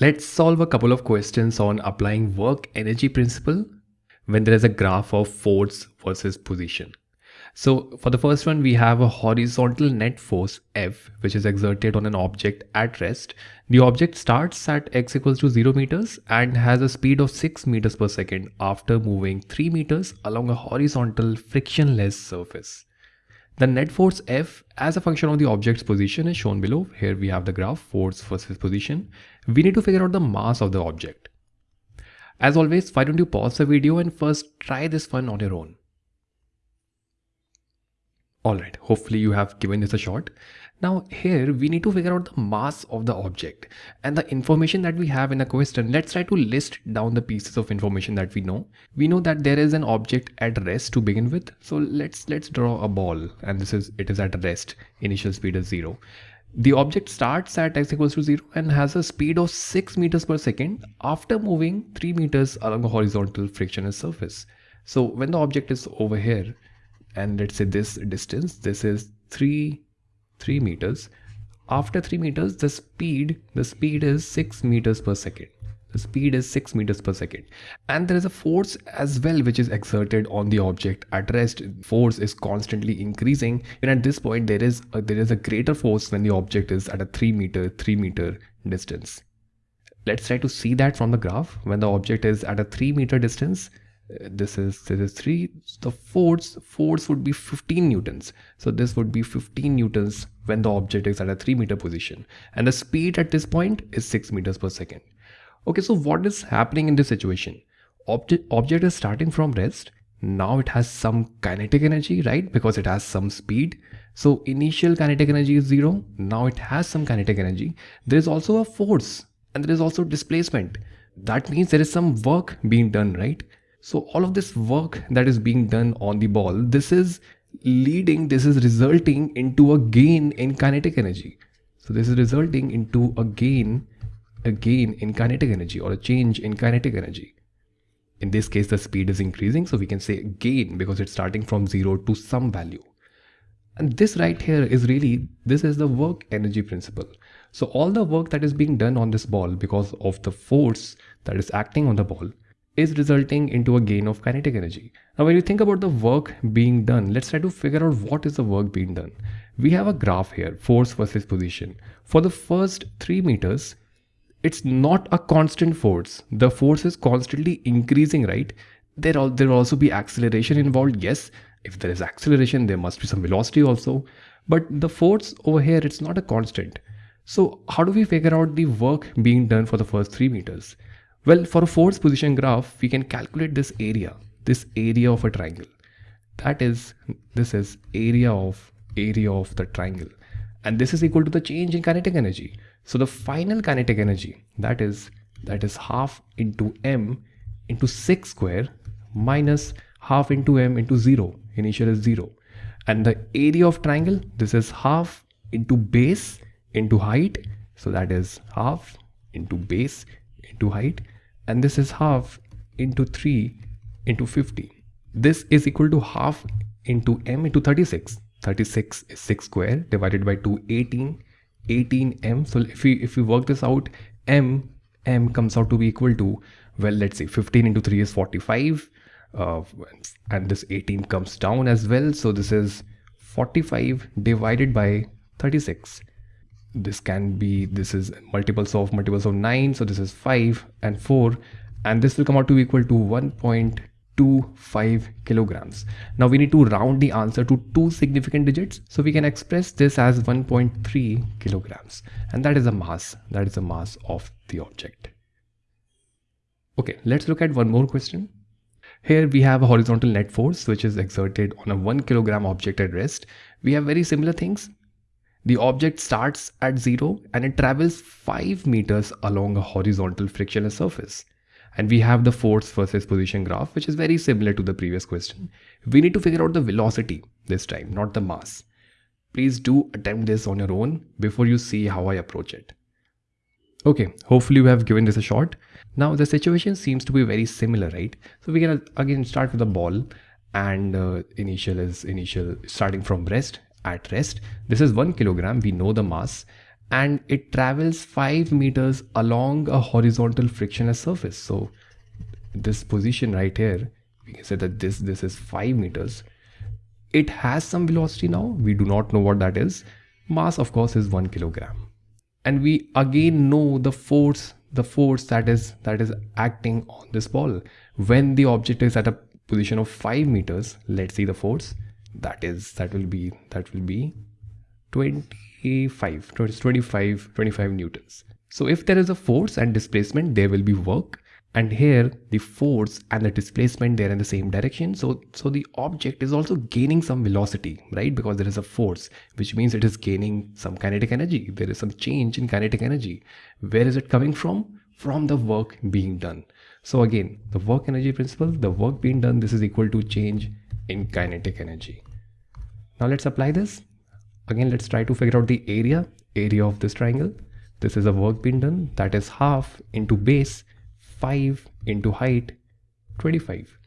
Let's solve a couple of questions on applying work energy principle when there is a graph of force versus position. So for the first one, we have a horizontal net force F, which is exerted on an object at rest. The object starts at x equals to 0 meters and has a speed of 6 meters per second after moving 3 meters along a horizontal frictionless surface. The net force F as a function of the object's position is shown below. Here we have the graph force versus position. We need to figure out the mass of the object. As always, why don't you pause the video and first try this one on your own. Alright, hopefully you have given this a shot. Now here we need to figure out the mass of the object and the information that we have in the question. Let's try to list down the pieces of information that we know. We know that there is an object at rest to begin with. So let's let's draw a ball and this is it is at rest. Initial speed is zero. The object starts at x equals to 0 and has a speed of 6 meters per second after moving 3 meters along a horizontal frictionless surface. So when the object is over here and let's say this distance, this is 3 3 meters. After 3 meters the speed the speed is 6 meters per second. The speed is 6 meters per second. And there is a force as well which is exerted on the object at rest. Force is constantly increasing. And at this point there is a, there is a greater force when the object is at a 3 meter 3 meter distance. Let's try to see that from the graph. When the object is at a 3 meter distance this is this is 3 the force force would be 15 newtons. So this would be 15 newtons when the object is at a 3 meter position. And the speed at this point is 6 meters per second. Okay so what is happening in this situation? Object object is starting from rest. Now it has some kinetic energy right? Because it has some speed. So initial kinetic energy is zero. Now it has some kinetic energy. There is also a force and there is also displacement. That means there is some work being done right so all of this work that is being done on the ball, this is leading, this is resulting into a gain in kinetic energy. So this is resulting into a gain, a gain in kinetic energy or a change in kinetic energy. In this case, the speed is increasing. So we can say gain because it's starting from zero to some value. And this right here is really, this is the work energy principle. So all the work that is being done on this ball because of the force that is acting on the ball is resulting into a gain of kinetic energy. Now, when you think about the work being done, let's try to figure out what is the work being done. We have a graph here, force versus position. For the first three meters, it's not a constant force. The force is constantly increasing, right? There will also be acceleration involved. Yes, if there is acceleration, there must be some velocity also. But the force over here, it's not a constant. So how do we figure out the work being done for the first three meters? Well, for a force position graph, we can calculate this area, this area of a triangle. That is, this is area of area of the triangle. And this is equal to the change in kinetic energy. So the final kinetic energy, that is, that is half into m into 6 square minus half into m into 0. Initial is 0. And the area of triangle, this is half into base into height. So that is half into base into height and this is half into 3 into 50. This is equal to half into m into 36. 36 is 6 square divided by 2, 18. 18m. So if we if we work this out, m m comes out to be equal to well, let's see, 15 into 3 is 45, uh, and this 18 comes down as well. So this is 45 divided by 36 this can be this is multiples of multiples of 9 so this is 5 and 4 and this will come out to be equal to 1.25 kilograms. Now we need to round the answer to two significant digits so we can express this as 1.3 kilograms. And that is the mass that is the mass of the object. Okay let's look at one more question. Here we have a horizontal net force which is exerted on a 1 kilogram object at rest. We have very similar things the object starts at zero and it travels 5 meters along a horizontal frictionless surface. And we have the force versus position graph, which is very similar to the previous question. We need to figure out the velocity this time, not the mass. Please do attempt this on your own before you see how I approach it. Okay, hopefully you have given this a shot. Now the situation seems to be very similar, right? So we can again start with the ball and uh, initial is initial starting from rest at rest. This is one kilogram. We know the mass. And it travels 5 meters along a horizontal frictionless surface. So this position right here we can say that this this is 5 meters. It has some velocity now. We do not know what that is. Mass of course is 1 kilogram. And we again know the force the force that is that is acting on this ball. When the object is at a position of 5 meters let's see the force that is that will be that will be 25 25 25 newtons. So if there is a force and displacement there will be work. And here the force and the displacement they're in the same direction. So so the object is also gaining some velocity right? Because there is a force which means it is gaining some kinetic energy. There is some change in kinetic energy. Where is it coming from? From the work being done. So again the work energy principle the work being done this is equal to change in kinetic energy. Now let's apply this. Again let's try to figure out the area area of this triangle. This is a work being done. That is half into base 5 into height 25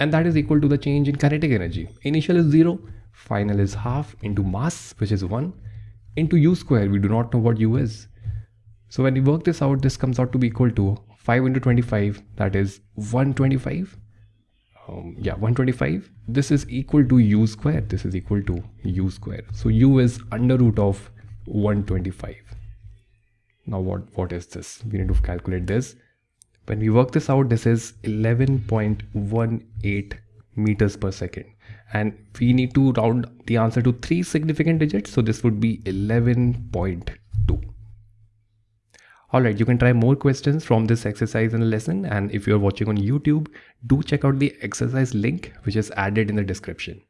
and that is equal to the change in kinetic energy. Initial is 0 final is half into mass which is 1 into u square. We do not know what u is. So when we work this out this comes out to be equal to 5 into 25 that is 125 um, yeah 125 this is equal to u square this is equal to u square so u is under root of 125 now what what is this we need to calculate this when we work this out, this is 11.18 meters per second. And we need to round the answer to three significant digits. So this would be 11.2. Alright, you can try more questions from this exercise in the lesson. And if you're watching on YouTube, do check out the exercise link, which is added in the description.